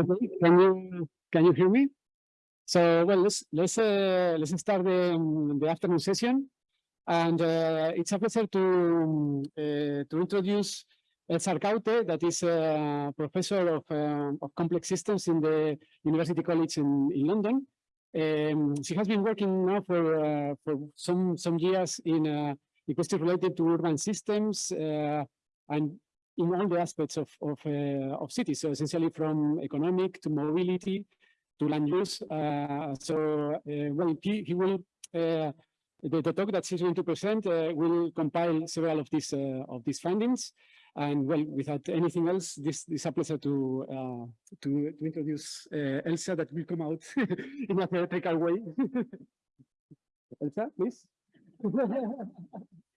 Okay, can you can you hear me? So well, let's let's uh, let's start the the afternoon session, and uh, it's a pleasure to uh, to introduce Elsa Arcaute, that is a professor of uh, of complex systems in the University College in in London. Um, she has been working now for uh, for some some years in uh, questions related to urban systems uh, and in all the aspects of of, uh, of cities. So essentially from economic to mobility to land use. Uh, so uh, well, he, he will the, the talk that she's going to present uh, will compile several of these uh, of these findings. And well, without anything else, this, is a pleasure to uh, to, to introduce Elsa that will come out in a theatrical way. Elsa, please.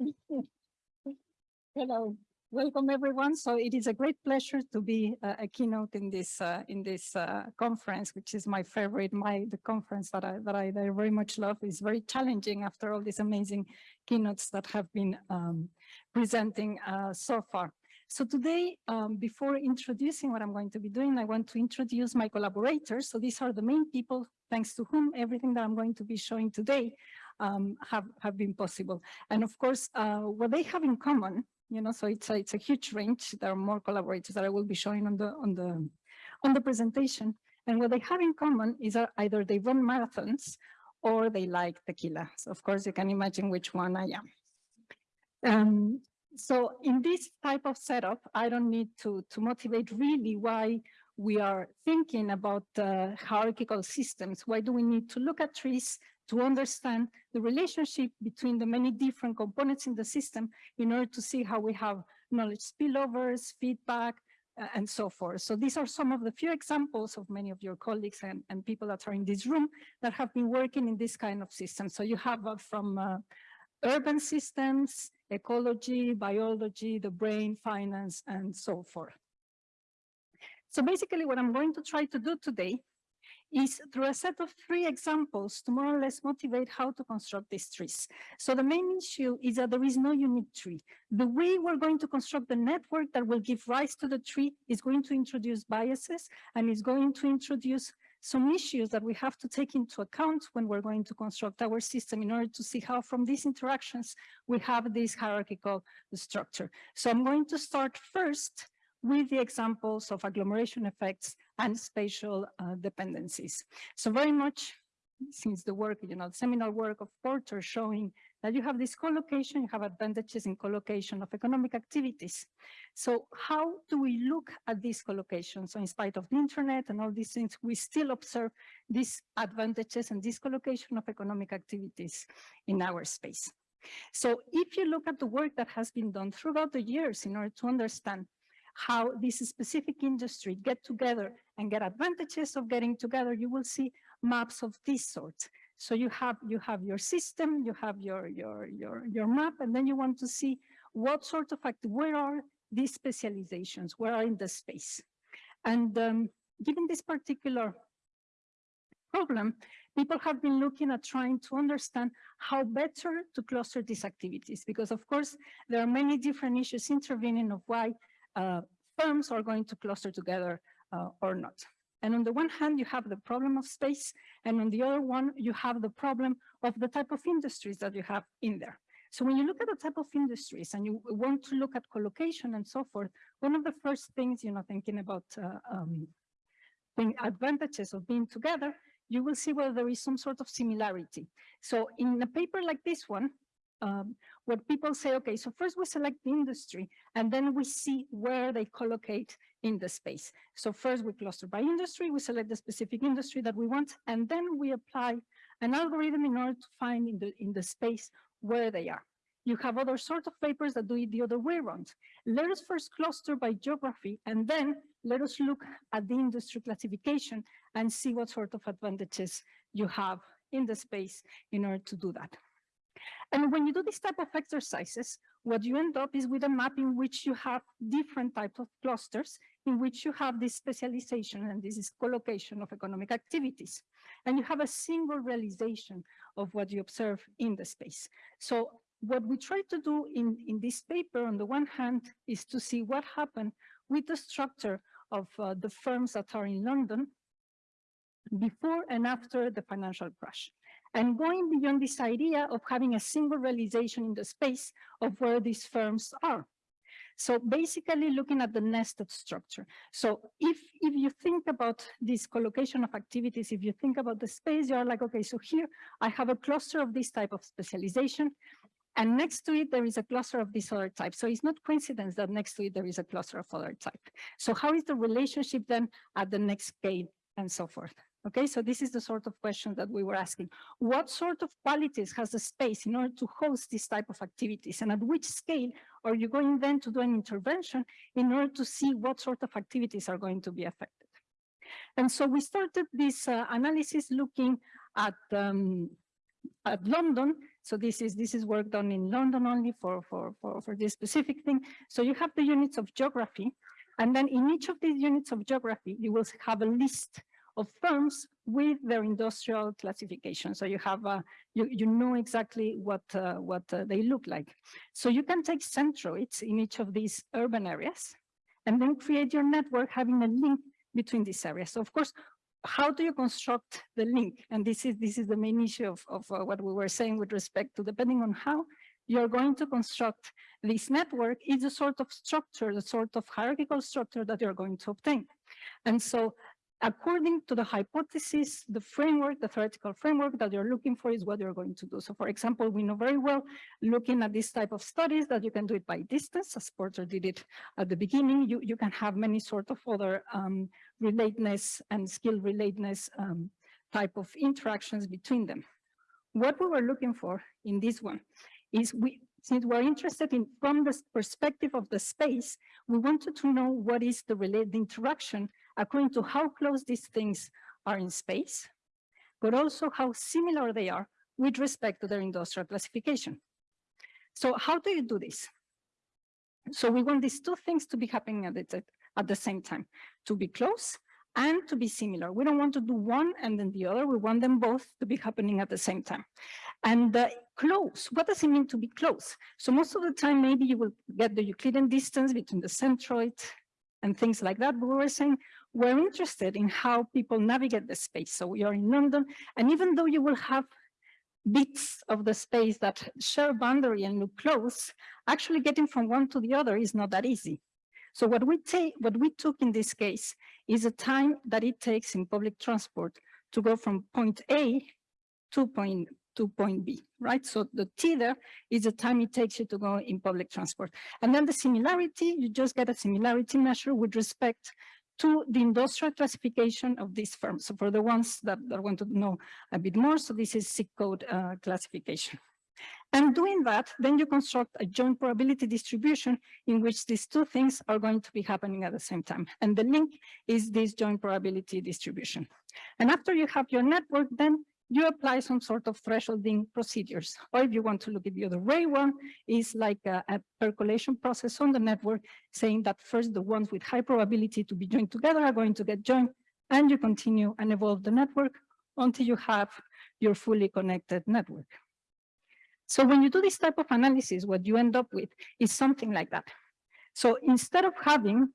Hello, welcome everyone. So it is a great pleasure to be uh, a keynote in this uh, in this uh, conference, which is my favorite. My the conference that I that I, that I very much love is very challenging after all these amazing keynotes that have been um, presenting uh, so far. So today, um, before introducing what I'm going to be doing, I want to introduce my collaborators. So these are the main people, thanks to whom everything that I'm going to be showing today um, have, have been possible. And of course, uh, what they have in common, you know, so it's a, it's a huge range. There are more collaborators that I will be showing on the, on the, on the presentation. And what they have in common is that either they run marathons or they like tequila. So of course you can imagine which one I am. Um, so in this type of setup, I don't need to, to motivate really why we are thinking about uh, hierarchical systems. Why do we need to look at trees to understand the relationship between the many different components in the system in order to see how we have knowledge spillovers, feedback, uh, and so forth. So these are some of the few examples of many of your colleagues and, and people that are in this room that have been working in this kind of system. So you have uh, from uh, urban systems, ecology, biology, the brain, finance, and so forth. So basically what I'm going to try to do today is through a set of three examples to more or less motivate how to construct these trees. So the main issue is that there is no unique tree. The way we're going to construct the network that will give rise to the tree is going to introduce biases and is going to introduce some issues that we have to take into account when we're going to construct our system in order to see how from these interactions we have this hierarchical structure. So I'm going to start first with the examples of agglomeration effects and spatial uh, dependencies. So very much since the work, you know, the seminal work of Porter showing that you have this collocation, you have advantages in collocation of economic activities. So how do we look at this collocation? So in spite of the internet and all these things, we still observe these advantages and this collocation of economic activities in our space. So if you look at the work that has been done throughout the years in order to understand how this specific industry get together and get advantages of getting together, you will see maps of this sort. So you have you have your system, you have your your your your map, and then you want to see what sort of act where are these specializations, where are in the space. And um, given this particular problem, people have been looking at trying to understand how better to cluster these activities, because of course, there are many different issues intervening of why uh, firms are going to cluster together uh, or not. And on the one hand, you have the problem of space, and on the other one, you have the problem of the type of industries that you have in there. So when you look at the type of industries and you want to look at collocation and so forth, one of the first things, you know, thinking about uh, um, advantages of being together, you will see whether there is some sort of similarity. So in a paper like this one, um, what people say, okay, so first we select the industry and then we see where they collocate in the space. So first we cluster by industry, we select the specific industry that we want, and then we apply an algorithm in order to find in the, in the space where they are. You have other sort of papers that do it the other way around. Let us first cluster by geography, and then let us look at the industry classification and see what sort of advantages you have in the space in order to do that. And when you do this type of exercises, what you end up is with a map in which you have different types of clusters in which you have this specialization and this is collocation of economic activities. And you have a single realization of what you observe in the space. So what we try to do in, in this paper, on the one hand, is to see what happened with the structure of uh, the firms that are in London before and after the financial crash. And going beyond this idea of having a single realization in the space of where these firms are. So basically looking at the nested structure. So if, if you think about this collocation of activities, if you think about the space, you're like, okay, so here I have a cluster of this type of specialization. And next to it, there is a cluster of this other type. So it's not coincidence that next to it, there is a cluster of other type. So how is the relationship then at the next scale and so forth? Okay, so this is the sort of question that we were asking. What sort of qualities has the space in order to host this type of activities? And at which scale are you going then to do an intervention in order to see what sort of activities are going to be affected? And so we started this uh, analysis looking at um, at London. So this is this is work done in London only for, for, for, for this specific thing. So you have the units of geography, and then in each of these units of geography, you will have a list of firms with their industrial classification. So you have, uh, you, you know exactly what, uh, what uh, they look like. So you can take centroids in each of these urban areas and then create your network having a link between these areas. So of course, how do you construct the link? And this is, this is the main issue of, of uh, what we were saying with respect to depending on how you're going to construct this network is the sort of structure, the sort of hierarchical structure that you're going to obtain. And so according to the hypothesis, the framework, the theoretical framework that you're looking for is what you're going to do. So for example, we know very well, looking at this type of studies that you can do it by distance, as Porter did it at the beginning, you, you can have many sort of other um, relatedness and skill relatedness um, type of interactions between them. What we were looking for in this one is we, since we're interested in from the perspective of the space, we wanted to know what is the related interaction according to how close these things are in space, but also how similar they are with respect to their industrial classification. So how do you do this? So we want these two things to be happening at the, at the same time, to be close and to be similar. We don't want to do one and then the other. We want them both to be happening at the same time. And uh, close, what does it mean to be close? So most of the time, maybe you will get the Euclidean distance between the centroid and things like that. But we were saying we're interested in how people navigate the space. So are in London, and even though you will have bits of the space that share boundary and look close, actually getting from one to the other is not that easy. So what we take, what we took in this case is the time that it takes in public transport to go from point A to point to point B, right? So the T there is the time it takes you to go in public transport. And then the similarity, you just get a similarity measure with respect to the industrial classification of these firms. So for the ones that, that want to know a bit more, so this is zip code uh, classification. And doing that, then you construct a joint probability distribution in which these two things are going to be happening at the same time. And the link is this joint probability distribution. And after you have your network, then you apply some sort of thresholding procedures. Or if you want to look at the other way one, is like a, a, percolation process on the network, saying that first the ones with high probability to be joined together are going to get joined, and you continue and evolve the network until you have your fully connected network. So when you do this type of analysis, what you end up with is something like that. So instead of having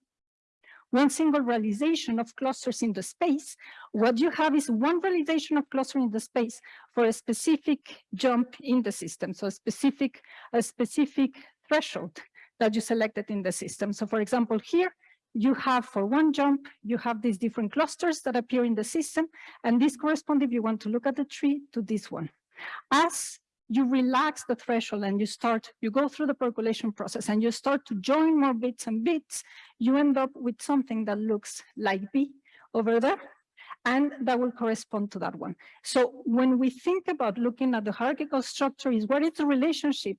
one single realization of clusters in the space, what you have is one realization of cluster in the space for a specific jump in the system. So a specific, a specific threshold that you selected in the system. So for example, here you have for one jump, you have these different clusters that appear in the system, and this correspond, if you want to look at the tree, to this one. As you relax the threshold and you start, you go through the percolation process and you start to join more bits and bits, you end up with something that looks like B over there, and that will correspond to that one. So when we think about looking at the hierarchical structure is what is the relationship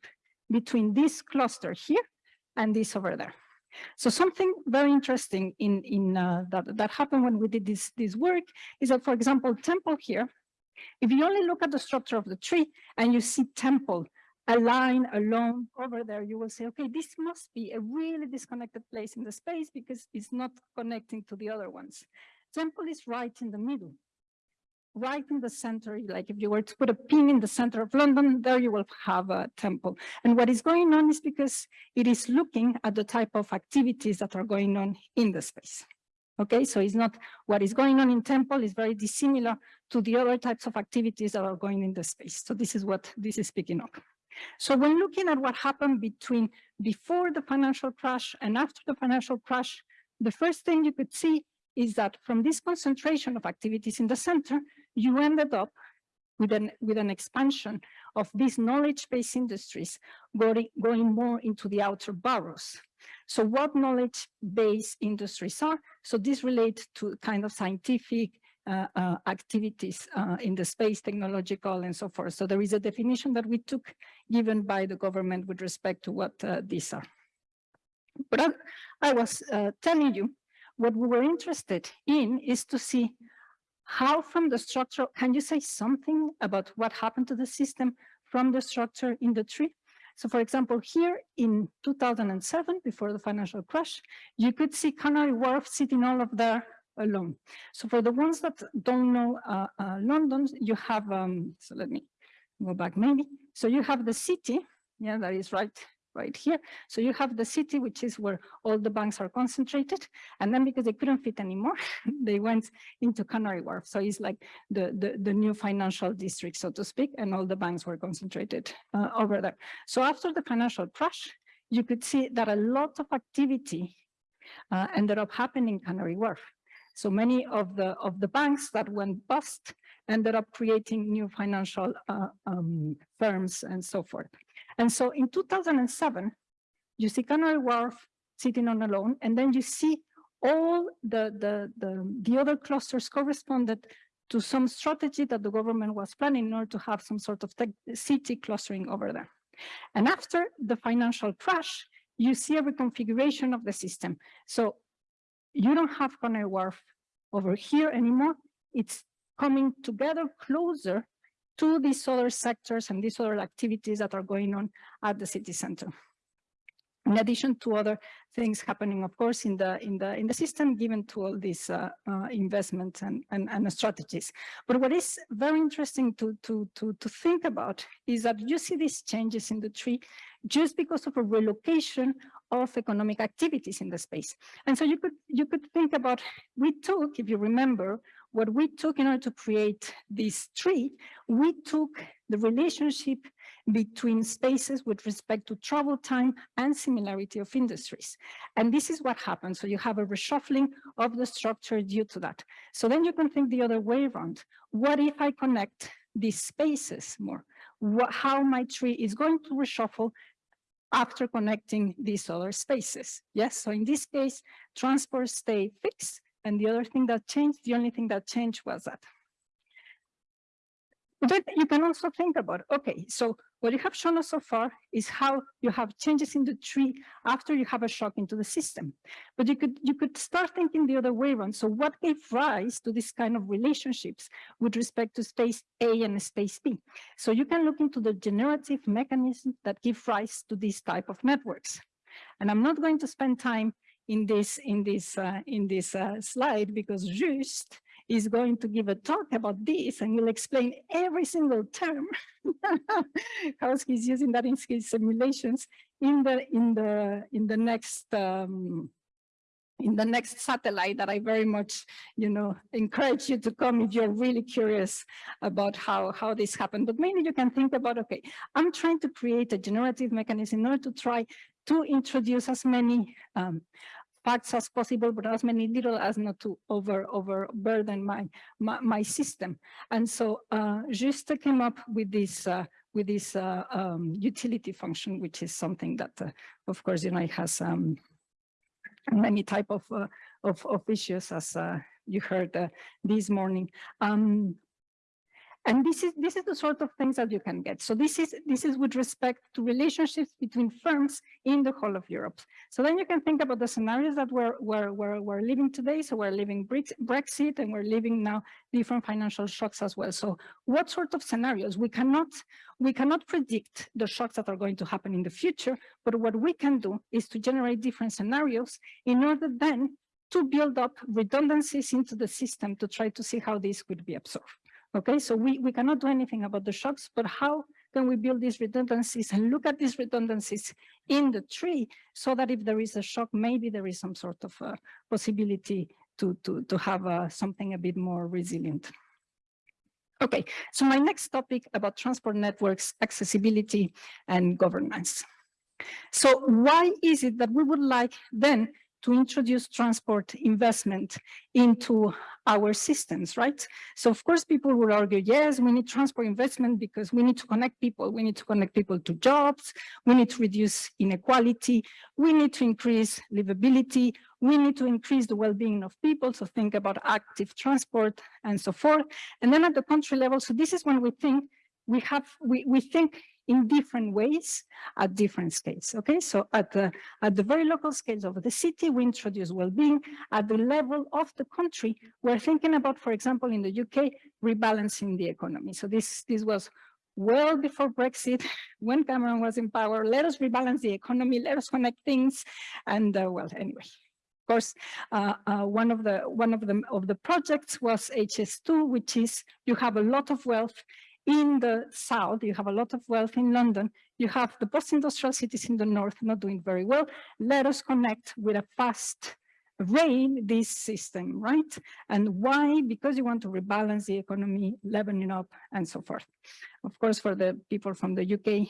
between this cluster here and this over there. So something very interesting in, in uh, that, that happened when we did this, this work is that, for example, Temple here if you only look at the structure of the tree and you see temple, a line alone over there, you will say, okay, this must be a really disconnected place in the space because it's not connecting to the other ones. Temple is right in the middle. right in the center, like if you were to put a pin in the center of London, there you will have a temple. And what is going on is because it is looking at the type of activities that are going on in the space. Okay, so it's not what is going on in temple is very dissimilar to the other types of activities that are going in the space. So this is what this is picking up. So when looking at what happened between before the financial crash and after the financial crash, the first thing you could see is that from this concentration of activities in the center, you ended up with an, with an expansion of these knowledge-based industries going, going more into the outer boroughs. So what knowledge-based industries are? So this relates to kind of scientific uh, uh, activities uh, in the space, technological, and so forth. So there is a definition that we took given by the government with respect to what uh, these are. But I, I was uh, telling you, what we were interested in is to see how from the structure, can you say something about what happened to the system from the structure in the tree? So for example, here in 2007, before the financial crash, you could see Canary Wharf sitting all of there alone. So for the ones that don't know uh, uh, London, you have, um, so let me go back maybe. So you have the city, yeah, that is right right here. So you have the city, which is where all the banks are concentrated. And then because they couldn't fit anymore, they went into Canary Wharf. So it's like the, the, the new financial district, so to speak, and all the banks were concentrated uh, over there. So after the financial crash, you could see that a lot of activity uh, ended up happening in Canary Wharf. So many of the of the banks that went bust ended up creating new financial uh, um, firms and so forth. And so in 2007, you see Canary Wharf sitting on a loan, and then you see all the, the, the, the other clusters corresponded to some strategy that the government was planning in order to have some sort of city clustering over there. And after the financial crash, you see a reconfiguration of the system. So you don't have Canary Wharf over here anymore. It's coming together closer to these other sectors and these other activities that are going on at the city center. In addition to other things happening, of course, in the in the in the system, given to all these uh, uh, investments and, and and strategies. But what is very interesting to to to to think about is that you see these changes in the tree just because of a relocation of economic activities in the space. And so you could you could think about we took, if you remember, what we took in order to create this tree, we took the relationship between spaces with respect to travel time and similarity of industries. And this is what happens. So you have a reshuffling of the structure due to that. So then you can think the other way around. What if I connect these spaces more? What, how my tree is going to reshuffle after connecting these other spaces. Yes, so in this case, transport stay fixed, and the other thing that changed, the only thing that changed was that. But you can also think about, okay, so what you have shown us so far is how you have changes in the tree after you have a shock into the system. But you could you could start thinking the other way around. So what gave rise to this kind of relationships with respect to space A and space B? So you can look into the generative mechanisms that give rise to these type of networks. And I'm not going to spend time in this in this uh, in this uh, slide because Juste is going to give a talk about this and will explain every single term how he's using that in his simulations in the in the in the next um, in the next satellite that I very much, you know, encourage you to come if you're really curious about how, how this happened. But mainly you can think about, okay, I'm trying to create a generative mechanism in order to try to introduce as many um, facts as possible, but as many little as not to over overburden my, my, my system. And so uh, Juste came up with this uh, with this uh, um, utility function, which is something that, uh, of course, you know, it has um, many type of, uh, of, of issues as uh, you heard uh, this morning. Um, and this is this is the sort of things that you can get. So this is this is with respect to relationships between firms in the whole of Europe. So then you can think about the scenarios that we're we're we're, we're living today. So we're living Brexit and we're living now different financial shocks as well. So what sort of scenarios we cannot we cannot predict the shocks that are going to happen in the future, but what we can do is to generate different scenarios in order then to build up redundancies into the system to try to see how this could be absorbed. Okay, so we, we cannot do anything about the shocks, but how can we build these redundancies and look at these redundancies in the tree so that if there is a shock, maybe there is some sort of uh, possibility to, to, to have uh, something a bit more resilient. Okay, so my next topic about transport networks, accessibility and governance. So why is it that we would like then to introduce transport investment into our systems, right? So of course, people will argue, yes, we need transport investment because we need to connect people. We need to connect people to jobs. We need to reduce inequality. We need to increase livability. We need to increase the well-being of people. So think about active transport and so forth. And then at the country level, so this is when we think we have, we, we think in different ways at different scales. Okay, so at the at the very local scales of the city, we introduce well-being. At the level of the country, we're thinking about, for example, in the UK, rebalancing the economy. So this this was well before Brexit, when Cameron was in power. Let us rebalance the economy. Let us connect things. And uh, well, anyway. Of course, uh, uh, one of the one of the of the projects was HS2, which is you have a lot of wealth in the south, you have a lot of wealth in London, you have the post-industrial cities in the north not doing very well. Let us connect with a fast rail this system, right? And why? Because you want to rebalance the economy, leveling up, and so forth. Of course, for the people from the UK,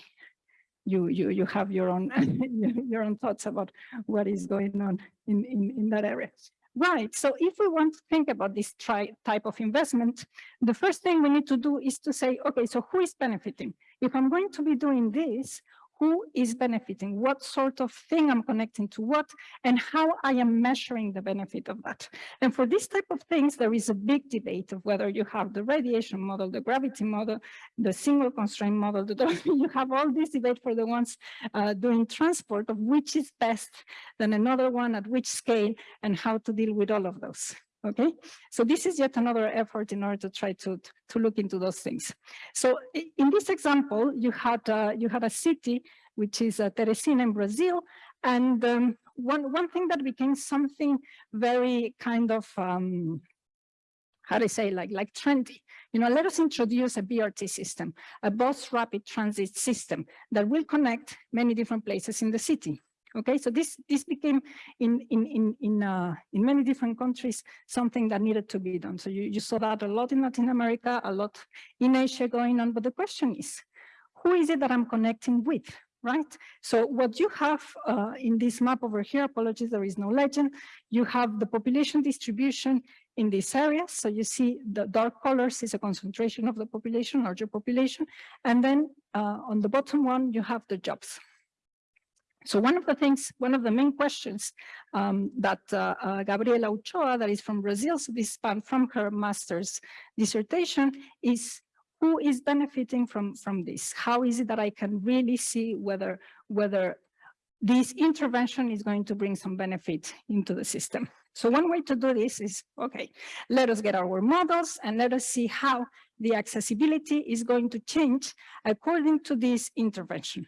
you you you have your own your own thoughts about what is going on in in in that area. Right, so if we want to think about this type of investment, the first thing we need to do is to say, okay, so who is benefiting? If I'm going to be doing this, who is benefiting, what sort of thing I'm connecting to what, and how I am measuring the benefit of that. And for this type of things, there is a big debate of whether you have the radiation model, the gravity model, the single constraint model, the, you have all this debate for the ones uh, doing transport of which is best than another one at which scale and how to deal with all of those. Okay, so this is yet another effort in order to try to, to look into those things. So in this example, you had uh, you had a city, which is uh, Teresina in Brazil. And um, one, one thing that became something very kind of, um, how do I say, like, like trendy, you know, let us introduce a BRT system, a bus rapid transit system that will connect many different places in the city. Okay, so this this became in in in in uh, in many different countries something that needed to be done. So you you saw that a lot in Latin America, a lot in Asia going on. But the question is, who is it that I'm connecting with? Right. So what you have uh, in this map over here, apologies, there is no legend. You have the population distribution in these areas. So you see the dark colors is a concentration of the population, larger population. And then uh, on the bottom one, you have the jobs. So one of the things, one of the main questions um, that uh, uh, Gabriela Ochoa, that is from Brazil, so this span from her master's dissertation, is who is benefiting from, from this? How is it that I can really see whether, whether this intervention is going to bring some benefit into the system? So one way to do this is, okay, let us get our models and let us see how the accessibility is going to change according to this intervention.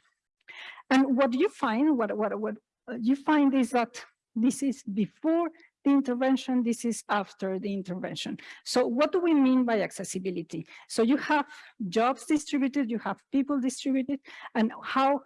And what you find, what, what, what uh, you find is that this is before the intervention, this is after the intervention. So what do we mean by accessibility? So you have jobs distributed, you have people distributed, and how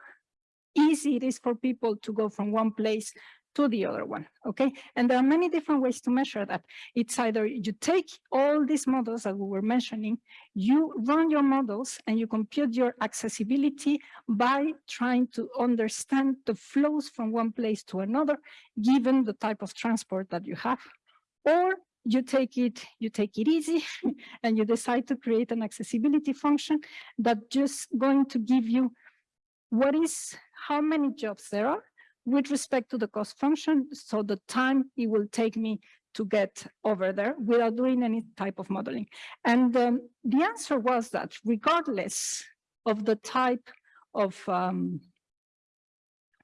easy it is for people to go from one place to the other one, okay? And there are many different ways to measure that. It's either you take all these models that we were mentioning, you run your models and you compute your accessibility by trying to understand the flows from one place to another, given the type of transport that you have. Or you take it, you take it easy and you decide to create an accessibility function that just going to give you what is, how many jobs there are with respect to the cost function, so the time it will take me to get over there without doing any type of modeling. And um, the answer was that regardless of the type of um,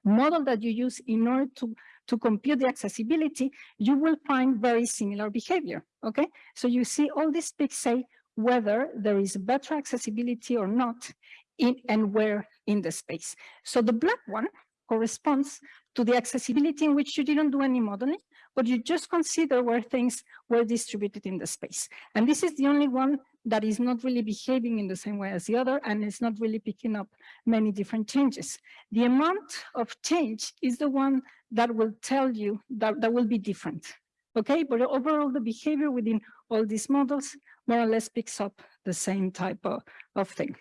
model that you use in order to, to compute the accessibility, you will find very similar behavior, okay? So you see all these peaks say whether there is better accessibility or not in, and where in the space. So the black one corresponds to the accessibility in which you didn't do any modeling, but you just consider where things were distributed in the space. And this is the only one that is not really behaving in the same way as the other, and it's not really picking up many different changes. The amount of change is the one that will tell you that, that will be different. Okay, but overall the behavior within all these models more or less picks up the same type of, of thing.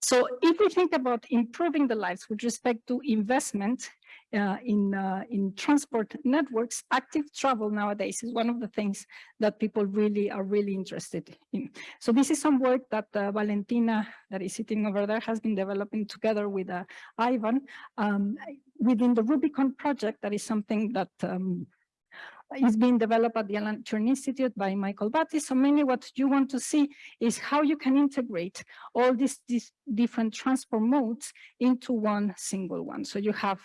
So if we think about improving the lives with respect to investment uh, in, uh, in transport networks, active travel nowadays is one of the things that people really are really interested in. So this is some work that uh, Valentina, that is sitting over there, has been developing together with uh, Ivan um, within the Rubicon project. That is something that um, is being developed at the Alan Turing Institute by Michael Batty. So mainly what you want to see is how you can integrate all these, these different transport modes into one single one. So you have,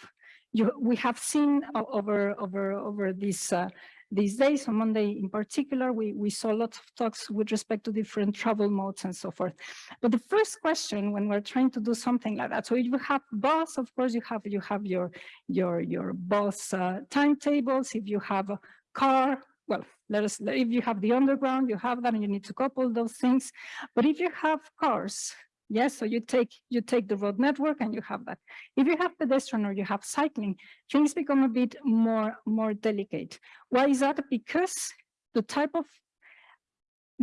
you, we have seen over, over, over this uh, these days, on Monday in particular, we, we saw lots of talks with respect to different travel modes and so forth. But the first question when we're trying to do something like that, so if you have bus, of course, you have you have your your your bus uh, timetables. If you have a car, well, let us, if you have the underground, you have that and you need to couple those things. But if you have cars, Yes, so you take you take the road network and you have that. If you have pedestrian or you have cycling, things become a bit more more delicate. Why is that? Because the type of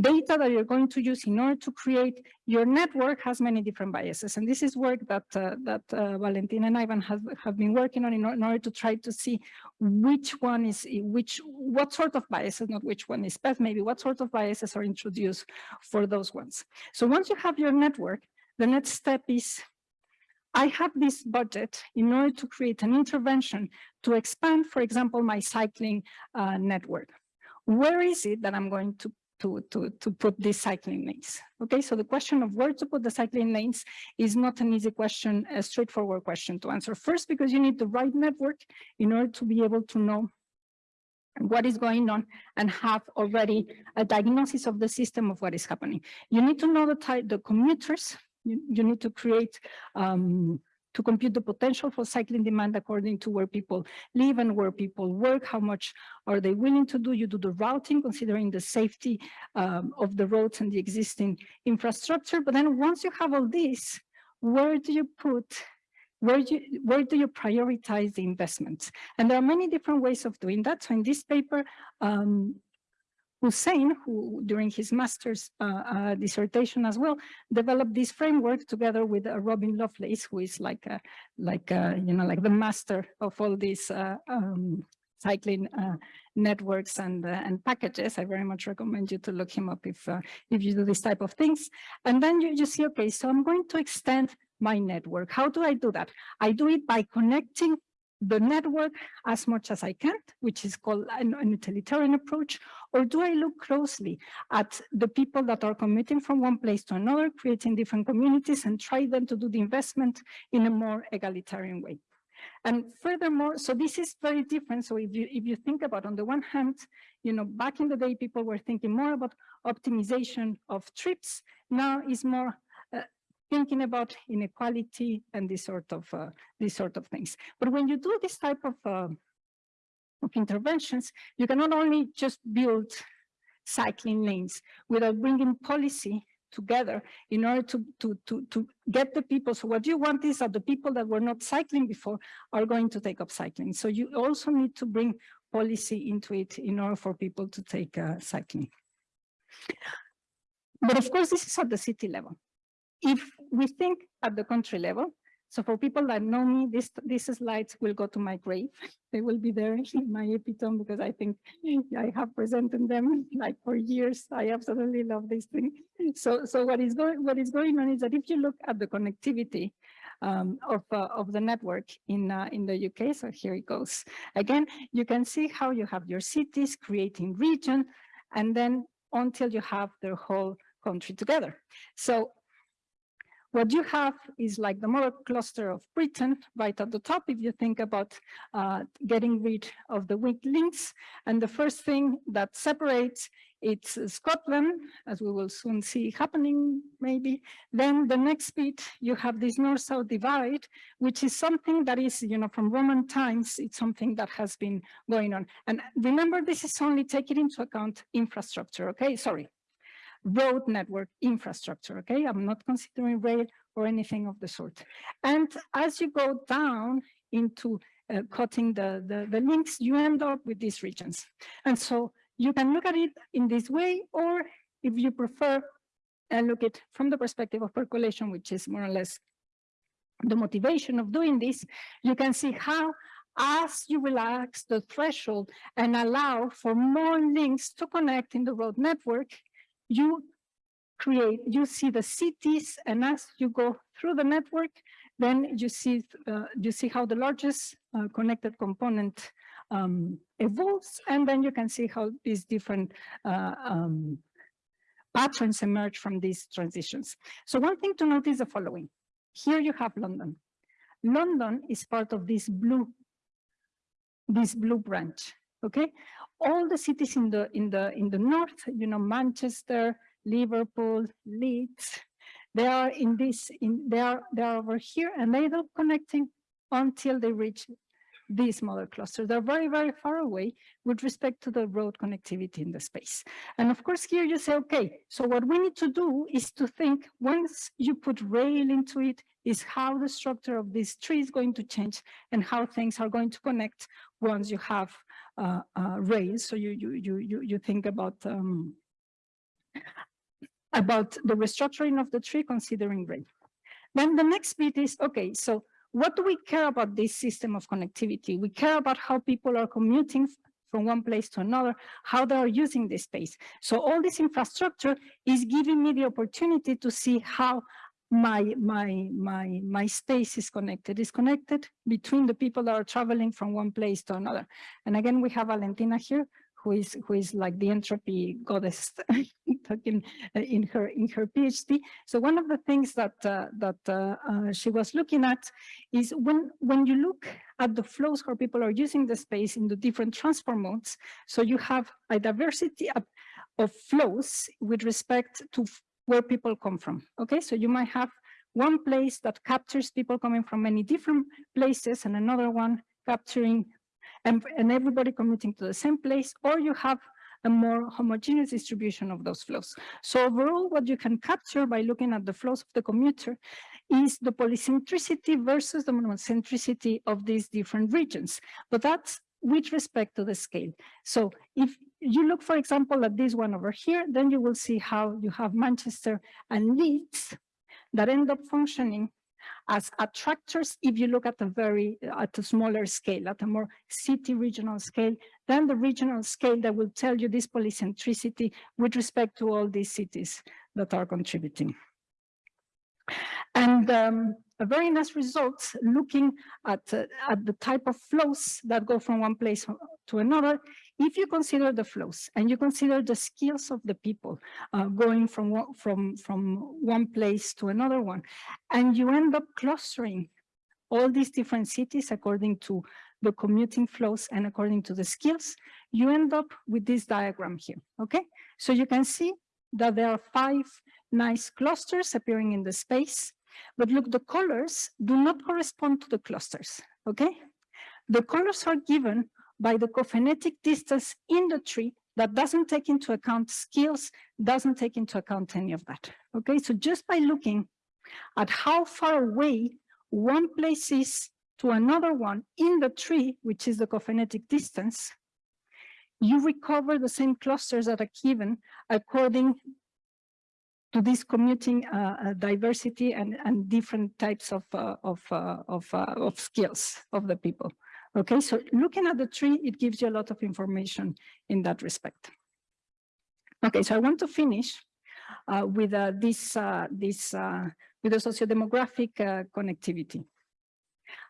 data that you're going to use in order to create your network has many different biases. And this is work that uh, that uh, Valentin and Ivan have, have been working on in, in, order to try to see which one is which what sort of biases, not which one is best, maybe what sort of biases are introduced for those ones. So once you have your network, the next step is I have this budget in order to create an intervention to expand, for example, my cycling uh, network. Where is it that I'm going to, to, to, to put these cycling lanes? Okay, so the question of where to put the cycling lanes is not an easy question, a straightforward question to answer. First, because you need the right network in order to be able to know what is going on and have already a diagnosis of the system of what is happening. You need to know the type, the commuters you, you need to create um, to compute the potential for cycling demand according to where people live and where people work, how much are they willing to do. You do the routing, considering the safety um, of the roads and the existing infrastructure. But then once you have all this, where do you put, where do you, where do you prioritize the investments? And there are many different ways of doing that. So in this paper, um, Hussein, who during his master's uh, uh, dissertation as well, developed this framework together with uh, Robin Lovelace, who is like, a, like a, you know, like the master of all these uh, um, cycling uh, networks and uh, and packages. I very much recommend you to look him up if if you do this type of things. And then you, you see, okay, so I'm going to extend my network. How do I do that? I do it by connecting the network as much as I can, which is called an, an, utilitarian approach, or do I look closely at the people that are commuting from one place to another, creating different communities and try them to do the investment in a more egalitarian way? And furthermore, so this is very different. So if you if you think about on the one hand, you know, back in the day, people were thinking more about optimization of trips. Now is more thinking about inequality and this sort of uh, these sort of things. But when you do this type of, uh, of interventions, you can not only just build cycling lanes without bringing policy together in order to, to, to, to get the people. So what you want is that the people that were not cycling before are going to take up cycling. So you also need to bring policy into it in order for people to take uh, cycling. But of course, this is at the city level if we think at the country level, so for people that know me, this, these slides will go to my grave. They will be there in my epitome because I think I have presented them like for years. I absolutely love this thing. So, so what is going what is going on is that if you look at the connectivity um, of uh, of the network in uh, in the UK, so here it goes. Again, you can see how you have your cities creating region, and then until you have the whole country together. So what you have is like the model cluster of Britain right at the top, if you think about uh, getting rid of the weak links. And the first thing that separates it's Scotland, as we will soon see happening, maybe. Then the next bit, you have this north-south divide, which is something that is, you know, from Roman times, it's something that has been going on. And remember, this is only taking into account infrastructure, okay? Sorry, road network infrastructure, okay? I'm not considering rail or anything of the sort. And as you go down into uh, cutting the, the, the links, you end up with these regions. And so you can look at it in this way, or if you prefer, and look at from the perspective of percolation, which is more or less the motivation of doing this, you can see how as you relax the threshold and allow for more links to connect in the road network, you create, you see the cities, and as you go through the network, then you see uh, you see how the largest uh, connected component um, evolves, and then you can see how these different uh, um, patterns emerge from these transitions. So one thing to note is the following. Here you have London. London is part of this blue, this blue branch, okay? All the cities in the in the in the north, you know, Manchester, Liverpool, Leeds, they are in this, in they are they are over here, and they don't connecting until they reach these model clusters. They're very, very far away with respect to the road connectivity in the space. And of course, here you say, okay, so what we need to do is to think once you put rail into it, is how the structure of this tree is going to change and how things are going to connect once you have uh, uh, rail. So you, you, you, you, you think about um, about the restructuring of the tree considering rail. Then the next bit is, okay, so what do we care about this system of connectivity? We care about how people are commuting from one place to another, how they are using this space. So all this infrastructure is giving me the opportunity to see how my my my my space is connected is connected between the people that are traveling from one place to another and again we have valentina here who is who is like the entropy goddess talking uh, in her in her PhD. So one of the things that uh, that uh, uh, she was looking at is when when you look at the flows where people are using the space in the different transport modes. So you have a diversity of, of flows with respect to where people come from. Okay, so you might have one place that captures people coming from many different places and another one capturing and, and everybody commuting to the same place, or you have a more homogeneous distribution of those flows. So overall, what you can capture by looking at the flows of the commuter is the polycentricity versus the monocentricity of these different regions. But that's with respect to the scale. So if you look, for example, at this one over here, then you will see how you have Manchester and Leeds that end up functioning as attractors if you look at a very at a smaller scale at a more city regional scale then the regional scale that will tell you this polycentricity with respect to all these cities that are contributing and um, a very nice results looking at, uh, at the type of flows that go from one place to another. If you consider the flows and you consider the skills of the people uh, going from from, from one place to another one, and you end up clustering all these different cities according to the commuting flows and according to the skills, you end up with this diagram here, okay? So you can see that there are five nice clusters appearing in the space but look, the colors do not correspond to the clusters, okay? The colors are given by the cophenetic distance in the tree that doesn't take into account skills, doesn't take into account any of that, okay? So just by looking at how far away one place is to another one in the tree, which is the cophenetic distance, you recover the same clusters that are given according to this commuting uh, uh, diversity and, and different types of, uh, of, uh, of, uh, of skills of the people. Okay, so looking at the tree, it gives you a lot of information in that respect. Okay, so I want to finish uh, with this, this with the sociodemographic connectivity.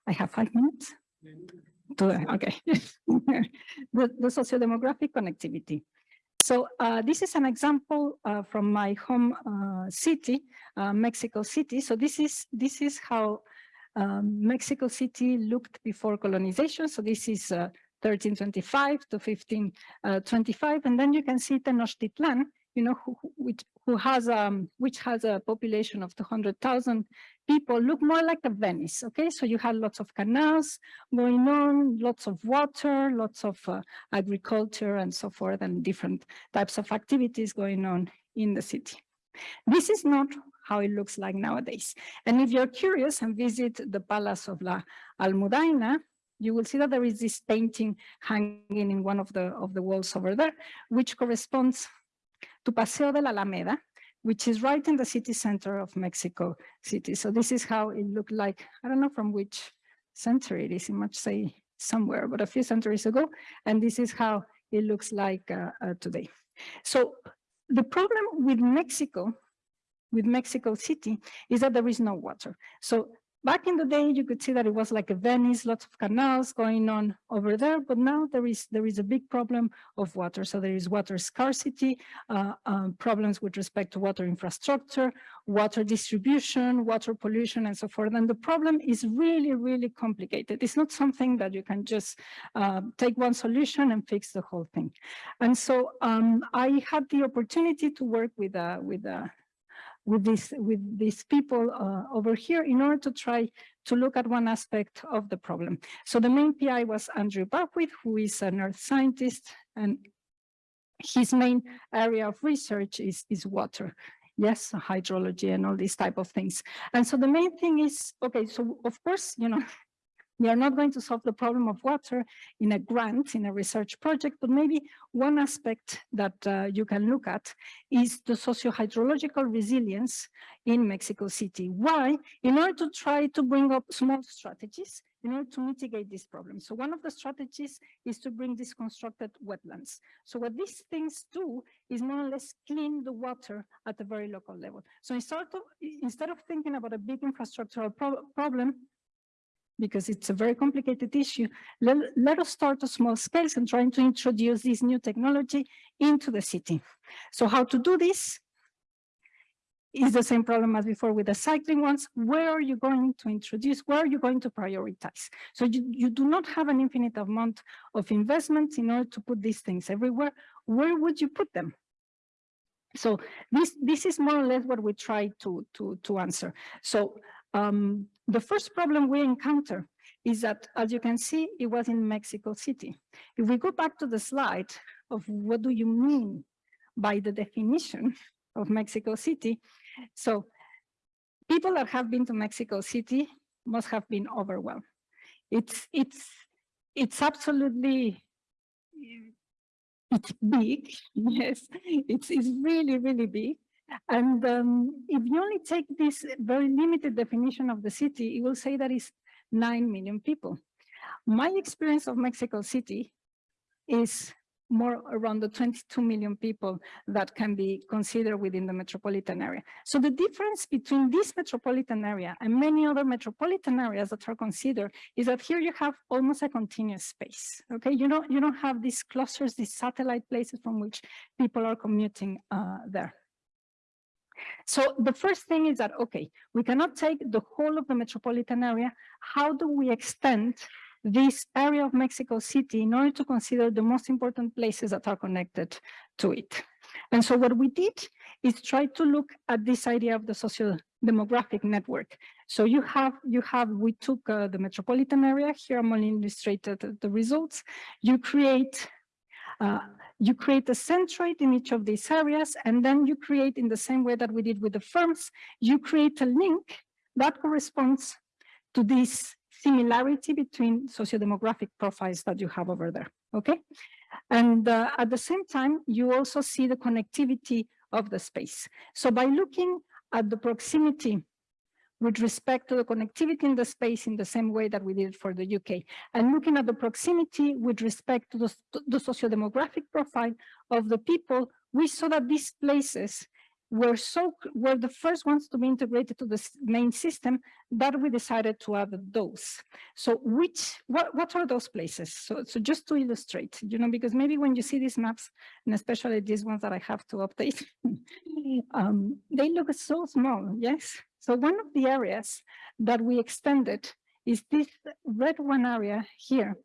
I have five minutes. To, okay, the, the sociodemographic connectivity. So uh, this is an example uh, from my home uh, city, uh, Mexico City. So this is this is how um, Mexico City looked before colonization. So this is uh, 1325 to 1525, and then you can see Tenochtitlan, you know, who- which who has um which has a population of 200,000 people, look more like a Venice. Okay, so you had lots of canals going on, lots of water, lots of uh, agriculture, and so forth, and different types of activities going on in the city. This is not how it looks like nowadays. And if you're curious and visit the Palace of La Almudaina, you will see that there is this painting hanging in one of the of the walls over there, which corresponds to Paseo de la Alameda, which is right in the city center of Mexico City. So this is how it looked like. I don't know from which century it is. It might say somewhere, but a few centuries ago. And this is how it looks like uh, uh, today. So the problem with Mexico, with Mexico City, is that there is no water. So back in the day, you could see that it was like a Venice, lots of canals going on over there, but now there is there is a big problem of water. So there is water scarcity, uh, um, problems with respect to water infrastructure, water distribution, water pollution, and so forth. And the problem is really, really complicated. It's not something that you can just uh, take one solution and fix the whole thing. And so um, I had the opportunity to work with uh, with uh, with this with these people uh, over here in order to try to look at one aspect of the problem. So the main PI was Andrew Buckwheat, who is an earth scientist, and his main area of research is is water. Yes, hydrology and all these type of things. And so the main thing is, okay, so of course, you know, we are not going to solve the problem of water in a grant, in a research project, but maybe one aspect that uh, you can look at is the socio-hydrological resilience in Mexico City. Why? In order to try to bring up small strategies in order to mitigate this problem. So one of the strategies is to bring these constructed wetlands. So what these things do is more or less clean the water at a very local level. So instead of, instead of thinking about a big infrastructural pro problem, because it's a very complicated issue, let, let us start at small scales and trying to introduce this new technology into the city. So how to do this is the same problem as before with the cycling ones. Where are you going to introduce? Where are you going to prioritize? So you, you do not have an infinite amount of investments in order to put these things everywhere. Where would you put them? So this, this is more or less what we try to, to, to answer. So um, the first problem we encounter is that, as you can see, it was in Mexico City. If we go back to the slide of what do you mean by the definition of Mexico City, so people that have been to Mexico City must have been overwhelmed. It's, it's, it's absolutely, it's big, yes, it's, it's really, really big. And um, if you only take this very limited definition of the city, it will say that it's 9 million people. My experience of Mexico City is more around the 22 million people that can be considered within the metropolitan area. So the difference between this metropolitan area and many other metropolitan areas that are considered is that here you have almost a continuous space. Okay, you don't you don't have these clusters, these satellite places from which people are commuting uh, there. So the first thing is that, okay, we cannot take the whole of the metropolitan area. How do we extend this area of Mexico City in order to consider the most important places that are connected to it? And so what we did is try to look at this idea of the social demographic network. So you have, you have, we took uh, the metropolitan area, here I'm only illustrated the results. You create uh, you create a centroid in each of these areas, and then you create in the same way that we did with the firms, you create a link that corresponds to this similarity between sociodemographic profiles that you have over there, okay? And uh, at the same time, you also see the connectivity of the space. So by looking at the proximity with respect to the connectivity in the space in the same way that we did for the UK. And looking at the proximity with respect to the, the sociodemographic profile of the people, we saw that these places were so, were the first ones to be integrated to the main system that we decided to add those. So which, what, what are those places? So, so just to illustrate, you know, because maybe when you see these maps, and especially these ones that I have to update, um, they look so small, yes? So one of the areas that we extended is this red one area here.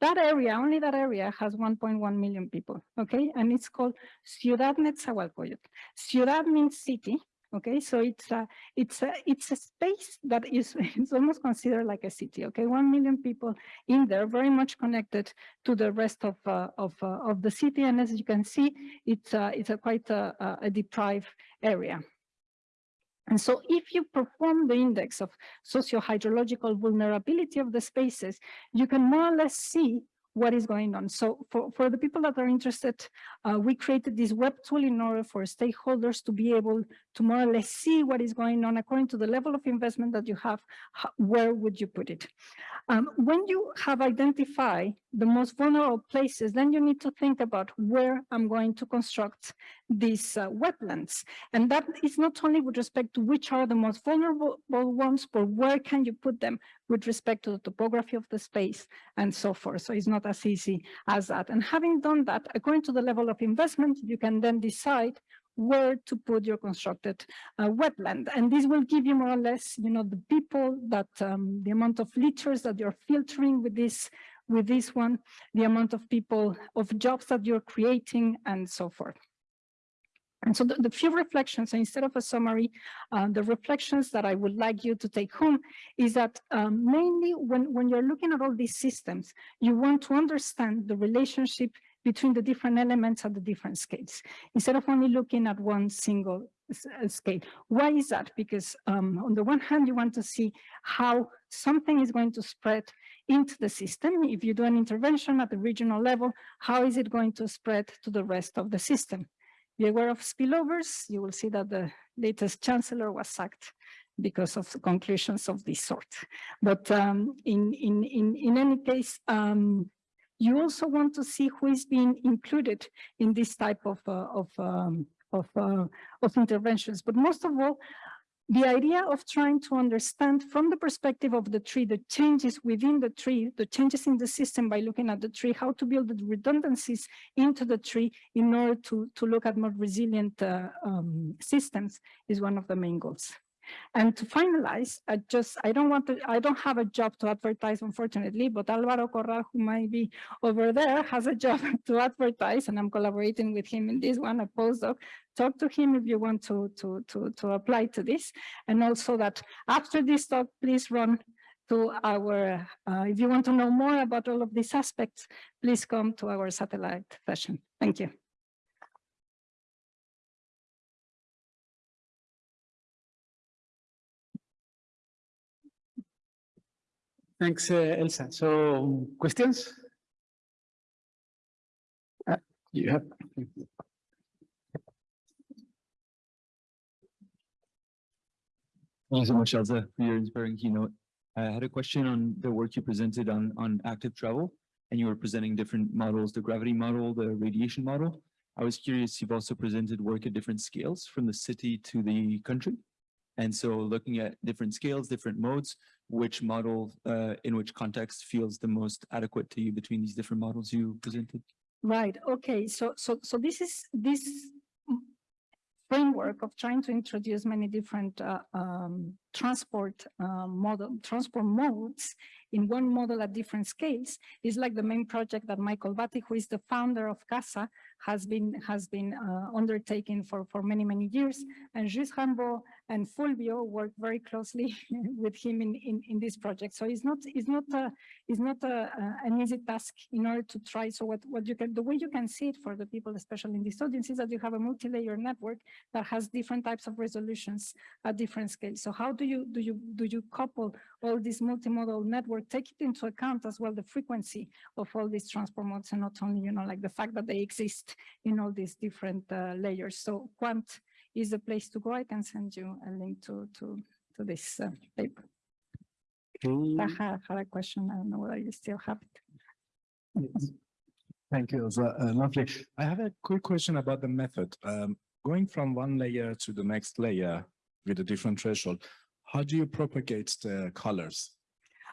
That area, only that area has 1.1 million people, okay? And it's called Ciudad Netzahualcoyotl. Ciudad means city, okay? So it's a, it's a, it's a space that is, it's almost considered like a city, okay? 1 million people in there, very much connected to the rest of, uh, of, uh, of the city. And as you can see, it's, uh, it's a quite a- a deprived area. And so if you perform the index of socio-hydrological vulnerability of the spaces, you can more or less see what is going on. So for, for the people that are interested, uh, we created this web tool in order for stakeholders to be able to more or less see what is going on according to the level of investment that you have, where would you put it? Um, when you have identified the most vulnerable places, then you need to think about where I'm going to construct these uh, wetlands. And that is not only with respect to which are the most vulnerable ones, but where can you put them with respect to the topography of the space and so forth. So it's not as easy as that. And having done that, according to the level of investment, you can then decide where to put your constructed uh, wetland. And this will give you more or less, you know, the people that um, the amount of liters that you're filtering with this with this one, the amount of people of jobs that you're creating and so forth. And so the, the few reflections, instead of a summary, uh, the reflections that I would like you to take home is that um, mainly when, when you're looking at all these systems, you want to understand the relationship between the different elements at the different scales, instead of only looking at one single uh, scale. Why is that? Because um, on the one hand, you want to see how something is going to spread into the system. If you do an intervention at the regional level, how is it going to spread to the rest of the system? Be aware of spillovers. You will see that the latest chancellor was sacked because of conclusions of this sort. But um, in, in, in, in any case, um, you also want to see who is being included in this type of, uh, of, um, of, uh, of interventions. But most of all, the idea of trying to understand from the perspective of the tree, the changes within the tree, the changes in the system by looking at the tree, how to build the redundancies into the tree in order to, to look at more resilient uh, um, systems is one of the main goals. And to finalize, I just, I don't want to, I don't have a job to advertise, unfortunately, but Alvaro Corral, who might be over there, has a job to advertise, and I'm collaborating with him in this one, a postdoc. Talk to him if you want to, to, to, to apply to this. And also that after this talk, please run to our, uh, if you want to know more about all of these aspects, please come to our satellite session. Thank you. Thanks, uh, Elsa. So questions? Uh, You have. Thank you so much, Elsa, for your inspiring keynote. I had a question on the work you presented on, on active travel, and you were presenting different models, the gravity model, the radiation model. I was curious, you've also presented work at different scales from the city to the country. And so looking at different scales, different modes, which model, uh, in which context feels the most adequate to you between these different models you presented? Right, okay, so, so, so this is, this framework of trying to introduce many different uh, um, transport uh, model, transport modes in one model at different scales is like the main project that Michael Batty, who is the founder of CASA, has been has been uh, undertaking for for many many years. And Gilles Rambo and Fulvio worked very closely with him in, in in this project. So it's not it's not a it's not a, a- an easy task in order to try. So what what you can the way you can see it for the people, especially in this audience, is that you have a multi-layer network that has different types of resolutions at different scales. So how do you do you do you couple all this multimodal network, take it into account as well the frequency of all these transport modes and not only, you know, like the fact that they exist in all these different uh, layers. So Quant is the place to go. I can send you a link to to to this uh, paper. I had, had a question. I don't know whether you still have it. Thank you, Elsa. Uh, lovely. I have a quick question about the method. Um, going from one layer to the next layer with a different threshold, how do you propagate the colors?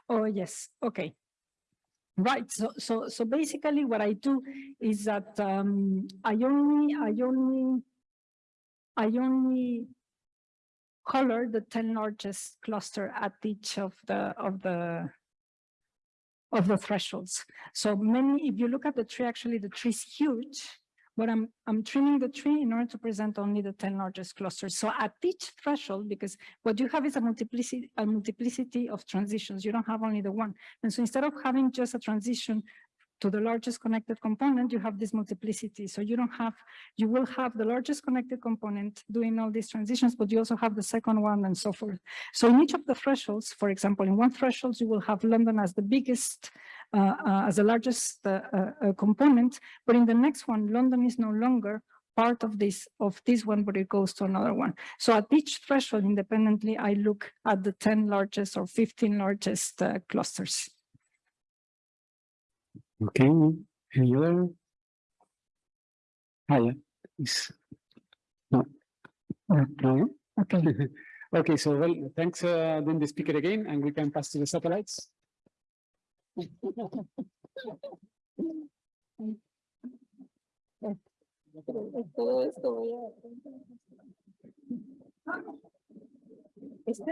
Oh, yes, okay. Right, so, so, so basically what I do is that, um, I only, I only, I only color the ten largest cluster at each of the, of the, of the thresholds. So many, if you look at the tree, actually the tree is huge, but I'm, I'm trimming the tree in order to present only the ten largest clusters. So at each threshold, because what you have is a multiplicity, a multiplicity of transitions. You don't have only the one. And so instead of having just a transition to the largest connected component, you have this multiplicity. So you don't have, you will have the largest connected component doing all these transitions, but you also have the second one and so forth. So in each of the thresholds, for example, in one threshold, you will have London as the biggest, uh, uh, as the largest uh, uh, component, but in the next one, London is no longer part of this of this one, but it goes to another one. So at each threshold independently, I look at the 10 largest or 15 largest uh, clusters. Okay, any other? Ah, yeah, is. No. No? Okay. Okay, so well, thanks, uh, then the speaker again, and we can pass to the satellites. Este.